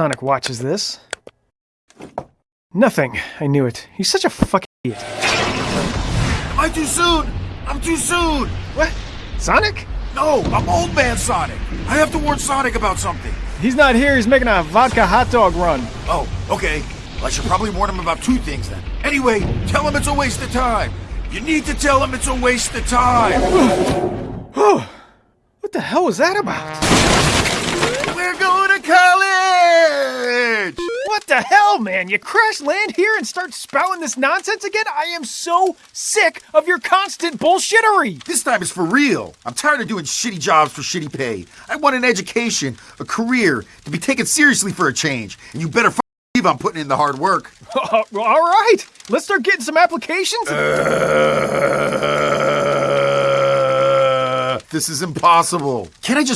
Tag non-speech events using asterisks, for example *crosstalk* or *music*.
Sonic watches this. Nothing. I knew it. He's such a fucking idiot. Am I too soon? I'm too soon! What? Sonic? No, I'm old man Sonic. I have to warn Sonic about something. He's not here. He's making a vodka hot dog run. Oh, okay. Well, I should probably warn him about two things then. Anyway, tell him it's a waste of time. You need to tell him it's a waste of time. What the hell was that about? The hell, man? You crash land here and start spouting this nonsense again? I am so sick of your constant bullshittery. This time is for real. I'm tired of doing shitty jobs for shitty pay. I want an education, a career, to be taken seriously for a change. And you better believe I'm putting in the hard work. *laughs* Uh, all right, let's start getting some applications. Uh, this is impossible. Can I just